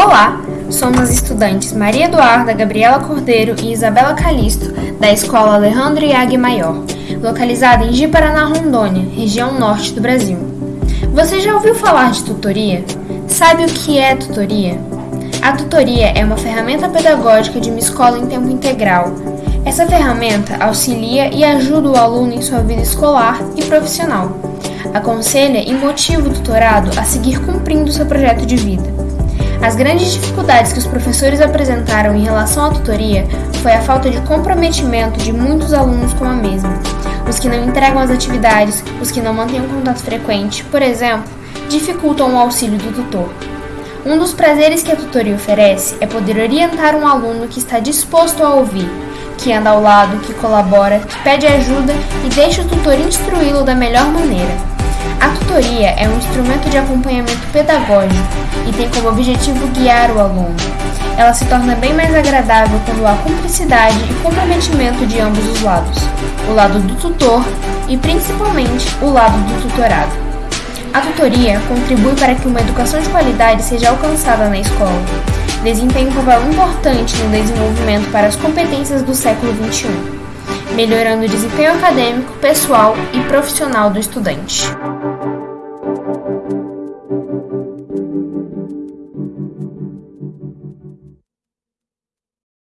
Olá, somos as estudantes Maria Eduarda, Gabriela Cordeiro e Isabela Calisto, da Escola Alejandro Iag Maior, localizada em Ji-Paraná, Rondônia, região norte do Brasil. Você já ouviu falar de tutoria? Sabe o que é tutoria? A tutoria é uma ferramenta pedagógica de uma escola em tempo integral. Essa ferramenta auxilia e ajuda o aluno em sua vida escolar e profissional. Aconselha e motiva o tutorado a seguir cumprindo seu projeto de vida. As grandes dificuldades que os professores apresentaram em relação à tutoria foi a falta de comprometimento de muitos alunos com a mesma. Os que não entregam as atividades, os que não mantêm um contato frequente, por exemplo, dificultam o auxílio do tutor. Um dos prazeres que a tutoria oferece é poder orientar um aluno que está disposto a ouvir, que anda ao lado, que colabora, que pede ajuda e deixa o tutor instruí-lo da melhor maneira. A tutoria é um instrumento de acompanhamento pedagógico e tem como objetivo guiar o aluno. Ela se torna bem mais agradável quando há cumplicidade e comprometimento de ambos os lados, o lado do tutor e principalmente o lado do tutorado. A tutoria contribui para que uma educação de qualidade seja alcançada na escola. Desempenha um papel importante no desenvolvimento para as competências do século XXI, melhorando o desempenho acadêmico, pessoal e profissional do estudante.